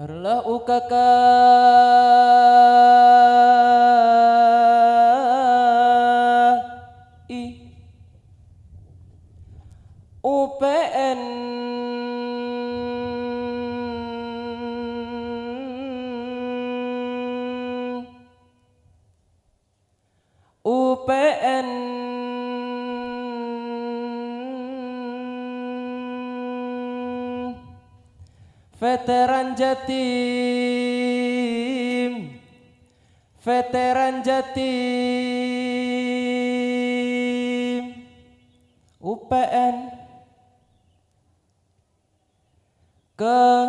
Harlah ukaka. I. UPN UPN Veteran Jatim. Veteran Jatim. UPN Ketiga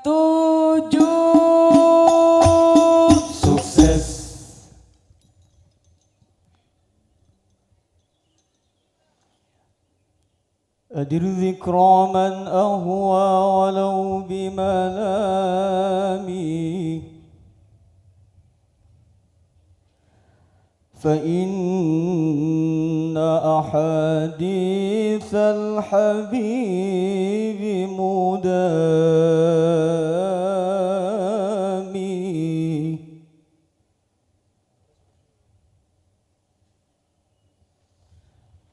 tujuh أدر ذكرى من أهوى ولو بملامي. فإن أحاديث الحبيب مدامي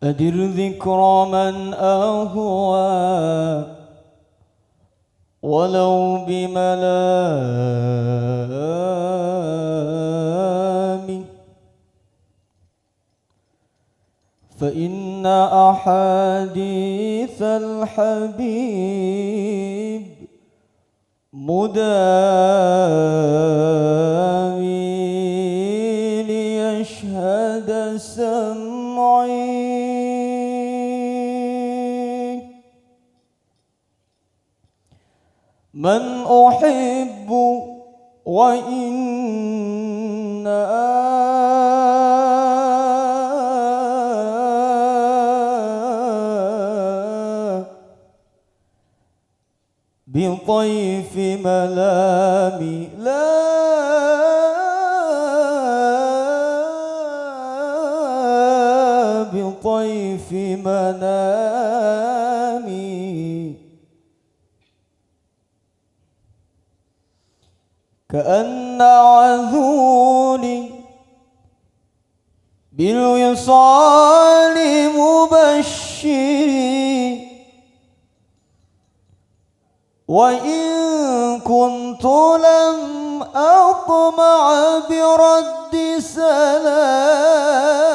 أدر ذكرى من أهوى ولو بملامي فإن أحاديث الحبيب مدامي من أحب وإن بطيف ملامي لا بطيف منامي كأن عذولي بالوصال مبشري وإن كنت لم أطمع برد سلامي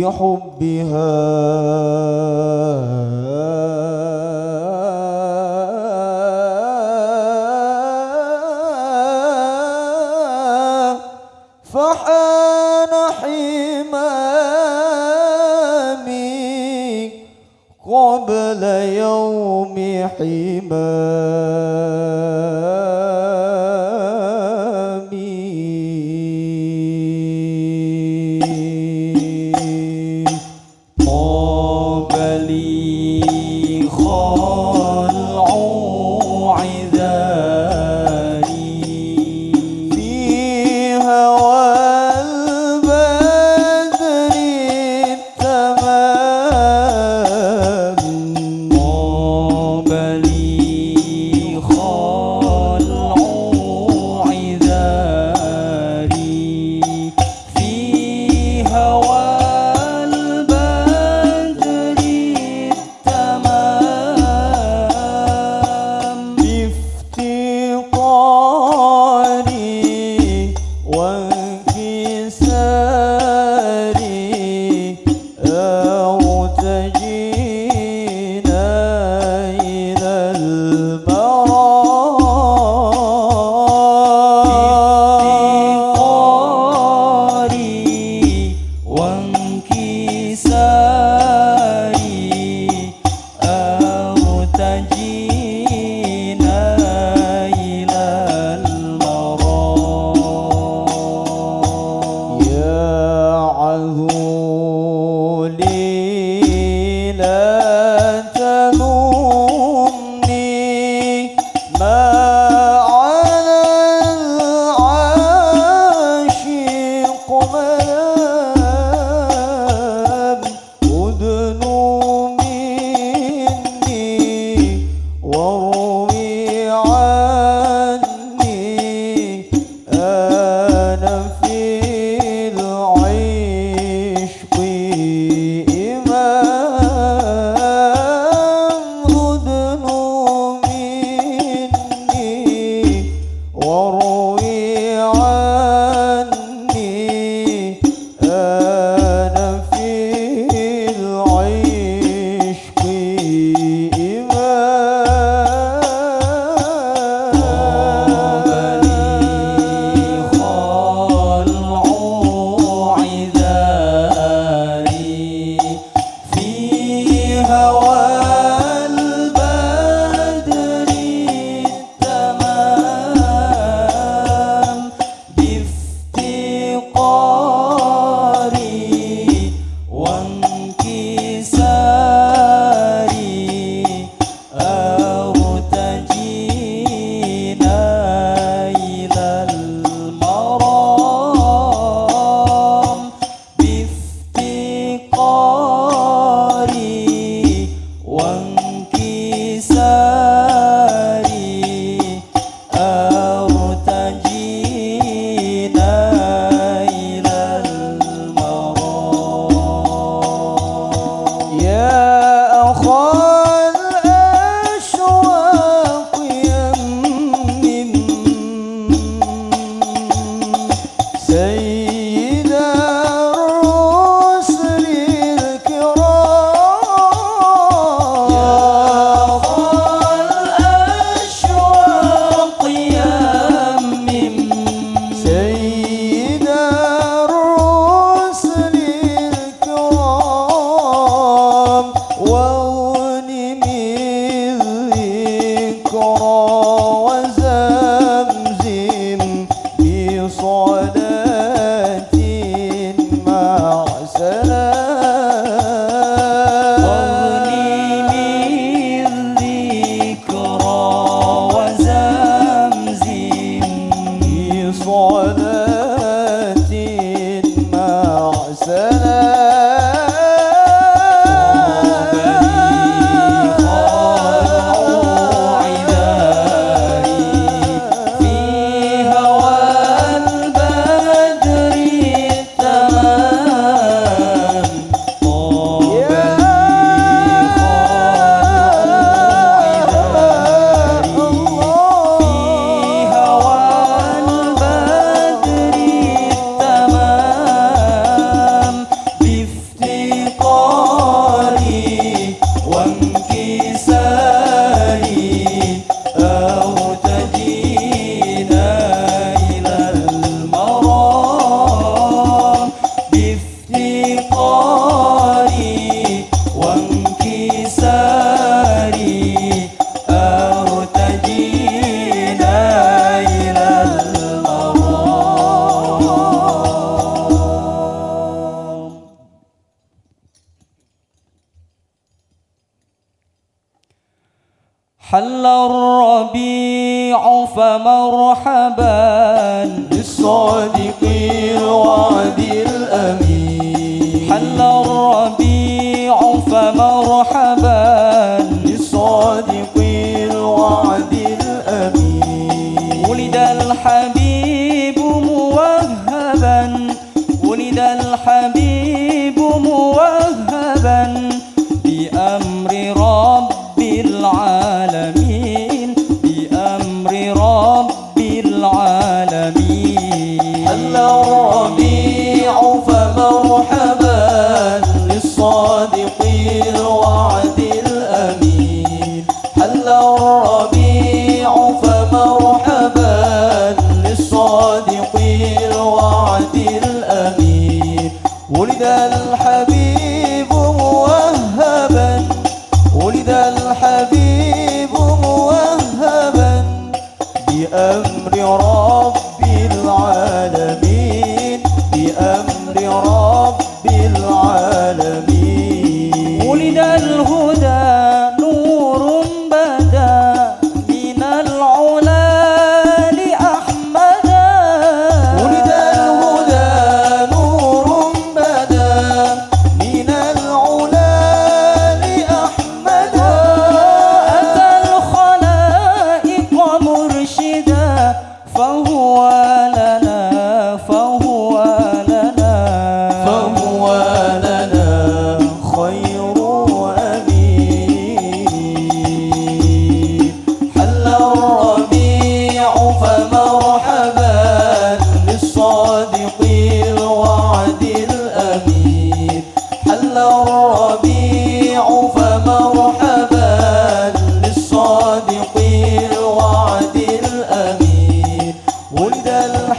بحبها. فحان حمامي قبل يوم حمامي Quem morning. حل الربيع فمرحبا بالصادق الوعد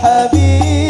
الحبيب